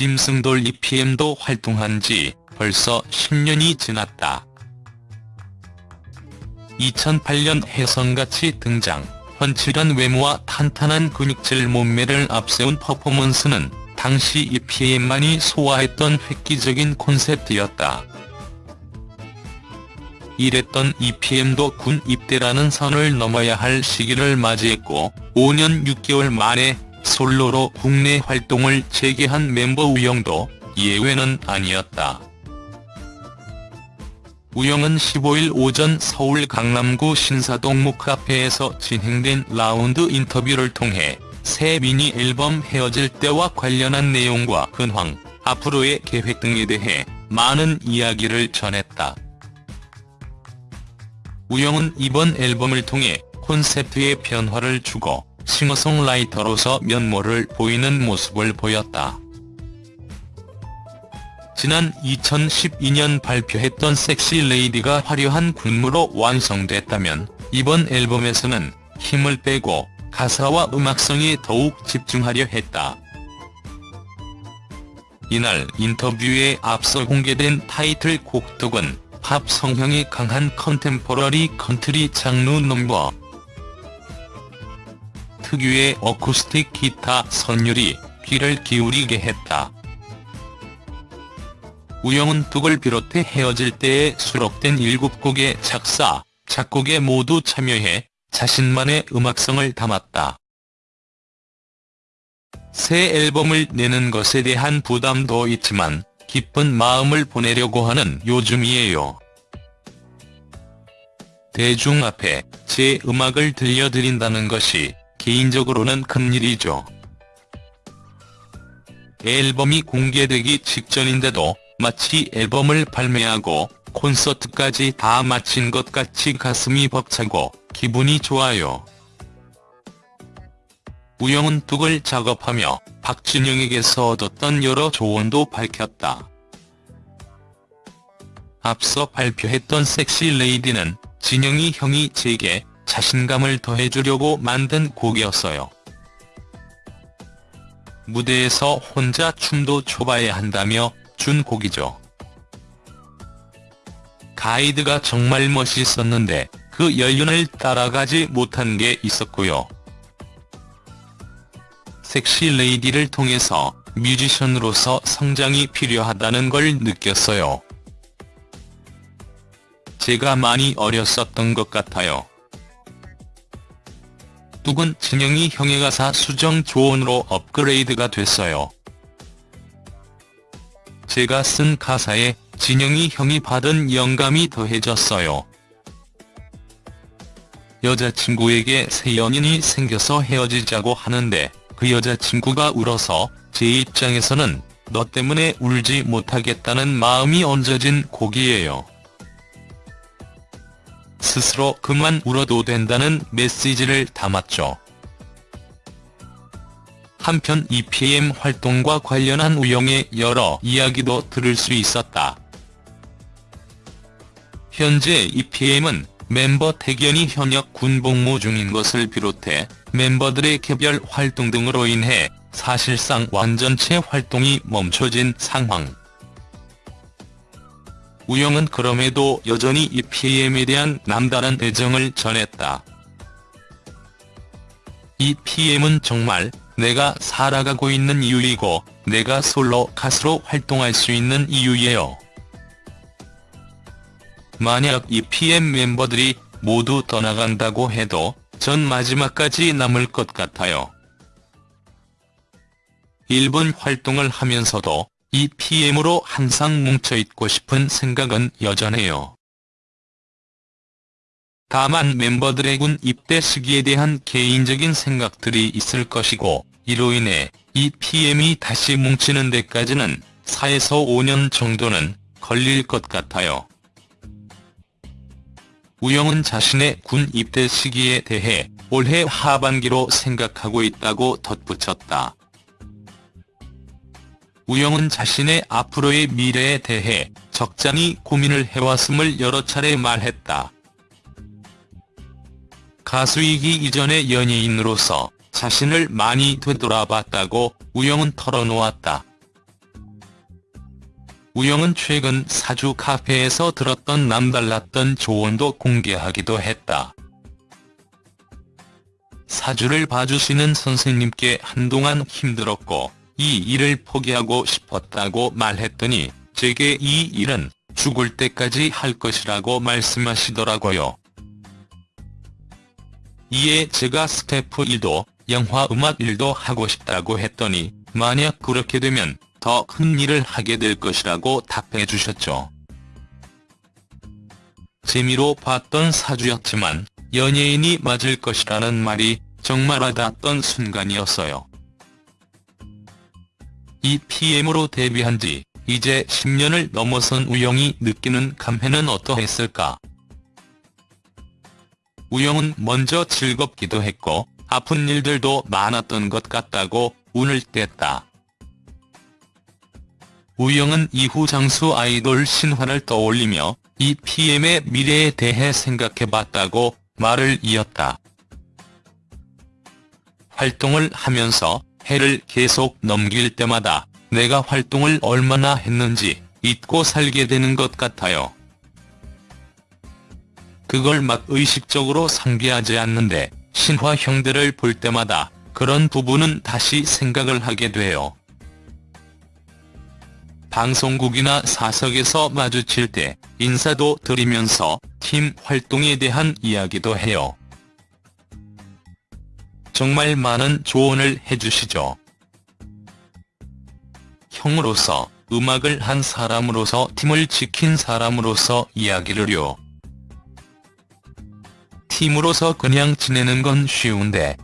짐승돌 EPM도 활동한 지 벌써 10년이 지났다. 2008년 혜성같이 등장, 훤칠한 외모와 탄탄한 근육질 몸매를 앞세운 퍼포먼스는 당시 EPM만이 소화했던 획기적인 콘셉트였다. 이랬던 EPM도 군 입대라는 선을 넘어야 할 시기를 맞이했고 5년 6개월 만에 솔로로 국내 활동을 재개한 멤버 우영도 예외는 아니었다. 우영은 15일 오전 서울 강남구 신사동 무카페에서 진행된 라운드 인터뷰를 통해 새 미니 앨범 헤어질 때와 관련한 내용과 근황, 앞으로의 계획 등에 대해 많은 이야기를 전했다. 우영은 이번 앨범을 통해 콘셉트에 변화를 주고 싱어송라이터로서 면모를 보이는 모습을 보였다. 지난 2012년 발표했던 Sexy Lady가 화려한 군무로 완성됐다면 이번 앨범에서는 힘을 빼고 가사와 음악성에 더욱 집중하려 했다. 이날 인터뷰에 앞서 공개된 타이틀곡 덕은 팝 성향이 강한 contemporary country 장르 넘버 특유의 어쿠스틱 기타 선율이 귀를 기울이게 했다. 우영은 뚝을 비롯해 헤어질 때에 수록된 7곡의 작사, 작곡에 모두 참여해 자신만의 음악성을 담았다. 새 앨범을 내는 것에 대한 부담도 있지만 기쁜 마음을 보내려고 하는 요즘이에요. 대중 앞에 제 음악을 들려드린다는 것이 개인적으로는 큰일이죠. 앨범이 공개되기 직전인데도 마치 앨범을 발매하고 콘서트까지 다 마친 것 같이 가슴이 벅차고 기분이 좋아요. 우영은 뚝을 작업하며 박진영에게서 얻었던 여러 조언도 밝혔다. 앞서 발표했던 섹시 레이디는 진영이 형이 제게 자신감을 더해주려고 만든 곡이었어요. 무대에서 혼자 춤도 춰봐야 한다며 준 곡이죠. 가이드가 정말 멋있었는데 그 연륜을 따라가지 못한 게 있었고요. 섹시 레이디를 통해서 뮤지션으로서 성장이 필요하다는 걸 느꼈어요. 제가 많이 어렸었던 것 같아요. 뚝은 진영이 형의 가사 수정 조언으로 업그레이드가 됐어요. 제가 쓴 가사에 진영이 형이 받은 영감이 더해졌어요. 여자친구에게 새 연인이 생겨서 헤어지자고 하는데 그 여자친구가 울어서 제 입장에서는 너 때문에 울지 못하겠다는 마음이 얹어진 곡이에요. 스스로 그만 울어도 된다는 메시지를 담았죠. 한편 EPM 활동과 관련한 우영의 여러 이야기도 들을 수 있었다. 현재 EPM은 멤버 태견이 현역 군복무 중인 것을 비롯해 멤버들의 개별 활동 등으로 인해 사실상 완전체 활동이 멈춰진 상황. 우영은 그럼에도 여전히 EPM에 대한 남다른 애정을 전했다. EPM은 정말 내가 살아가고 있는 이유이고 내가 솔로 가수로 활동할 수 있는 이유예요. 만약 EPM 멤버들이 모두 떠나간다고 해도 전 마지막까지 남을 것 같아요. 일본 활동을 하면서도 이 PM으로 항상 뭉쳐있고 싶은 생각은 여전해요. 다만 멤버들의 군 입대 시기에 대한 개인적인 생각들이 있을 것이고 이로 인해 이 PM이 다시 뭉치는 데까지는 4에서 5년 정도는 걸릴 것 같아요. 우영은 자신의 군 입대 시기에 대해 올해 하반기로 생각하고 있다고 덧붙였다. 우영은 자신의 앞으로의 미래에 대해 적잖이 고민을 해왔음을 여러 차례 말했다. 가수이기 이전의 연예인으로서 자신을 많이 되돌아봤다고 우영은 털어놓았다. 우영은 최근 사주 카페에서 들었던 남달랐던 조언도 공개하기도 했다. 사주를 봐주시는 선생님께 한동안 힘들었고 이 일을 포기하고 싶었다고 말했더니 제게 이 일은 죽을 때까지 할 것이라고 말씀하시더라고요. 이에 제가 스태프 일도 영화 음악 일도 하고 싶다고 했더니 만약 그렇게 되면 더 큰 일을 하게 될 것이라고 답해 주셨죠. 재미로 봤던 사주였지만 연예인이 맞을 것이라는 말이 정말 와닿았던 순간이었어요. 이 PM으로 데뷔한 지 이제 10년을 넘어선 우영이 느끼는 감회는 어떠했을까? 우영은 먼저 즐겁기도 했고 아픈 일들도 많았던 것 같다고 운을 뗐다. 우영은 이후 장수 아이돌 신화를 떠올리며 이 PM의 미래에 대해 생각해봤다고 말을 이었다. 활동을 하면서 해를 계속 넘길 때마다 내가 활동을 얼마나 했는지 잊고 살게 되는 것 같아요. 그걸 막 의식적으로 상기하지 않는데 신화 형들을 볼 때마다 그런 부분은 다시 생각을 하게 돼요. 방송국이나 사석에서 마주칠 때 인사도 드리면서 팀 활동에 대한 이야기도 해요. 정말 많은 조언을 해주시죠. 형으로서, 음악을 한 사람으로서 팀을 지킨 사람으로서 이야기를요. 팀으로서 그냥 지내는 건 쉬운데